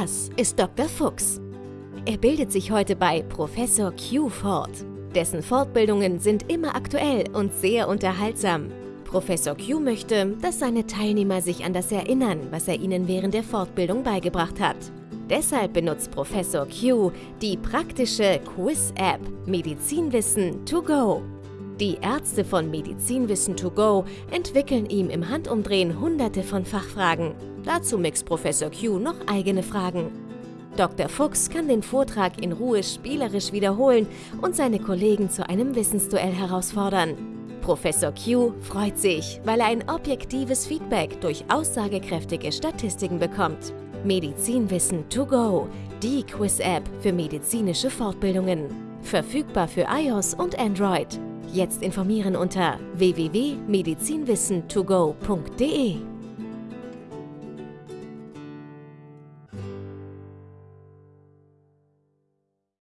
Das ist Dr. Fuchs. Er bildet sich heute bei Professor Q fort. Dessen Fortbildungen sind immer aktuell und sehr unterhaltsam. Professor Q möchte, dass seine Teilnehmer sich an das erinnern, was er ihnen während der Fortbildung beigebracht hat. Deshalb benutzt Professor Q die praktische Quiz-App Medizinwissen to go. Die Ärzte von Medizinwissen to go entwickeln ihm im Handumdrehen hunderte von Fachfragen. Dazu mixt Professor Q noch eigene Fragen. Dr. Fuchs kann den Vortrag in Ruhe spielerisch wiederholen und seine Kollegen zu einem Wissensduell herausfordern. Professor Q freut sich, weil er ein objektives Feedback durch aussagekräftige Statistiken bekommt. Medizinwissen to go, die Quiz-App für medizinische Fortbildungen. Verfügbar für iOS und Android. Jetzt informieren unter www.medizinwissen2go.de.